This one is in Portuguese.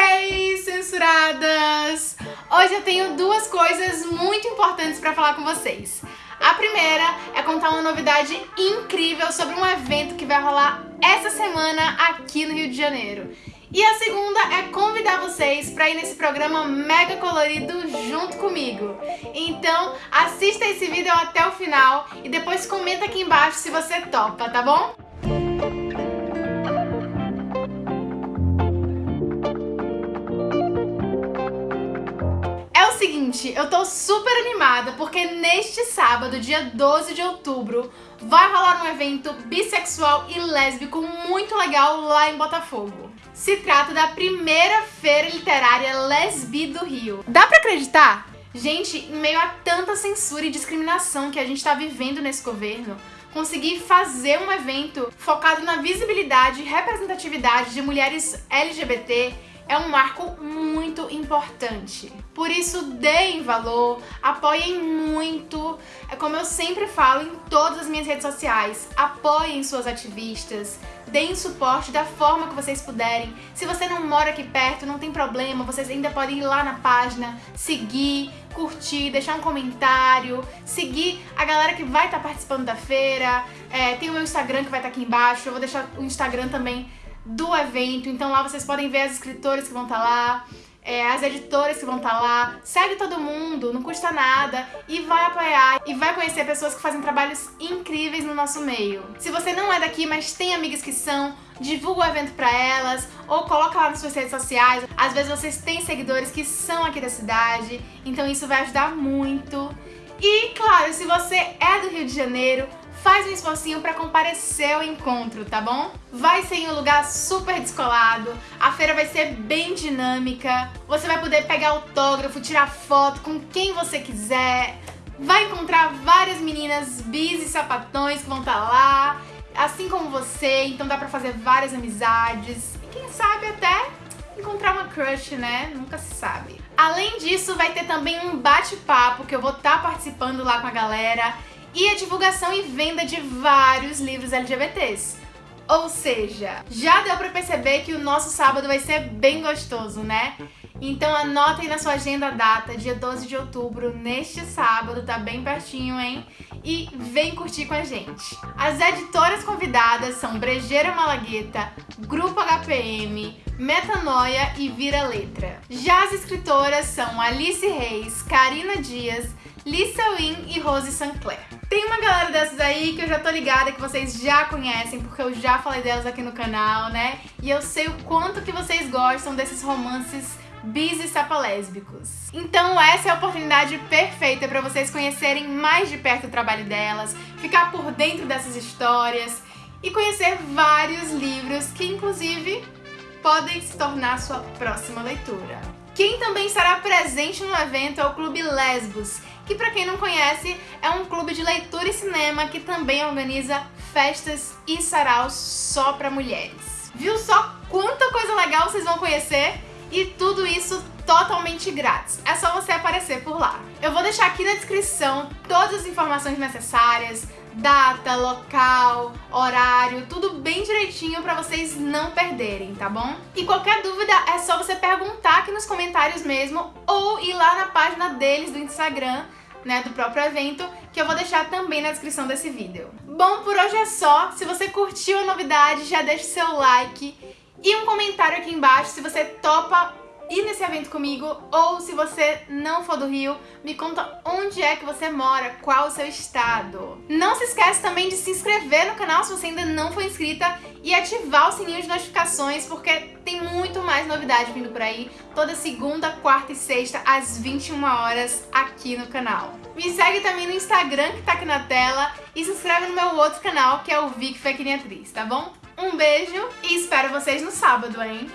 Hey, censuradas! Hoje eu tenho duas coisas muito importantes para falar com vocês. A primeira é contar uma novidade incrível sobre um evento que vai rolar essa semana aqui no Rio de Janeiro. E a segunda é convidar vocês para ir nesse programa mega colorido junto comigo. Então assista esse vídeo até o final e depois comenta aqui embaixo se você topa, tá bom? Seguinte, eu tô super animada porque neste sábado, dia 12 de outubro, vai rolar um evento bissexual e lésbico muito legal lá em Botafogo. Se trata da primeira feira literária Lesbi do Rio. Dá pra acreditar? Gente, em meio a tanta censura e discriminação que a gente tá vivendo nesse governo, conseguir fazer um evento focado na visibilidade e representatividade de mulheres LGBT é um marco muito importante. Por isso, deem valor, apoiem muito. É como eu sempre falo em todas as minhas redes sociais, apoiem suas ativistas, deem suporte da forma que vocês puderem. Se você não mora aqui perto, não tem problema, vocês ainda podem ir lá na página, seguir, curtir, deixar um comentário, seguir a galera que vai estar participando da feira. É, tem o meu Instagram que vai estar aqui embaixo, eu vou deixar o Instagram também do evento, então lá vocês podem ver as escritoras que vão estar lá, é, as editoras que vão estar lá, segue todo mundo, não custa nada e vai apoiar e vai conhecer pessoas que fazem trabalhos incríveis no nosso meio. Se você não é daqui, mas tem amigas que são, divulga o evento pra elas ou coloca lá nas suas redes sociais. Às vezes vocês têm seguidores que são aqui da cidade, então isso vai ajudar muito. E claro, se você é do Rio de Janeiro, faz um esforcinho para comparecer ao encontro, tá bom? Vai ser em um lugar super descolado, a feira vai ser bem dinâmica, você vai poder pegar autógrafo, tirar foto com quem você quiser, vai encontrar várias meninas bis e sapatões que vão estar tá lá, assim como você, então dá pra fazer várias amizades e quem sabe até encontrar uma crush, né? Nunca se sabe. Além disso, vai ter também um bate-papo que eu vou estar tá participando lá com a galera e a divulgação e venda de vários livros LGBTs. Ou seja, já deu pra perceber que o nosso sábado vai ser bem gostoso, né? Então anotem na sua agenda a data, dia 12 de outubro, neste sábado, tá bem pertinho, hein? E vem curtir com a gente. As editoras convidadas são Brejeira Malagueta, Grupo HPM, Metanoia e Vira Letra. Já as escritoras são Alice Reis, Karina Dias, Lisa Wynn e Rose Sancler. Tem uma galera dessas aí que eu já tô ligada que vocês já conhecem, porque eu já falei delas aqui no canal, né? E eu sei o quanto que vocês gostam desses romances bis e sapalésbicos. Então essa é a oportunidade perfeita para vocês conhecerem mais de perto o trabalho delas, ficar por dentro dessas histórias e conhecer vários livros que inclusive podem se tornar sua próxima leitura. Quem também estará presente no evento é o Clube Lesbos, que para quem não conhece, é um clube de leitura e cinema que também organiza festas e saraus só para mulheres. Viu só quanta coisa legal vocês vão conhecer? E tudo isso totalmente grátis. É só você aparecer por lá. Eu vou deixar aqui na descrição todas as informações necessárias, data, local, horário, tudo bem direitinho para vocês não perderem, tá bom? E qualquer dúvida é só você perguntar aqui nos comentários mesmo ou ir lá na página deles do Instagram né, do próprio evento, que eu vou deixar também na descrição desse vídeo. Bom, por hoje é só. Se você curtiu a novidade, já deixa o seu like e um comentário aqui embaixo se você topa ir nesse evento comigo ou se você não for do Rio, me conta onde é que você mora, qual o seu estado. Não se esquece também de se inscrever no canal se você ainda não for inscrita e ativar o sininho de notificações porque tem muito mais novidade vindo por aí toda segunda, quarta e sexta às 21 horas aqui no canal. Me segue também no Instagram que tá aqui na tela e se inscreve no meu outro canal que é o Vic Fake Atriz, tá bom? Um beijo e espero vocês no sábado, hein?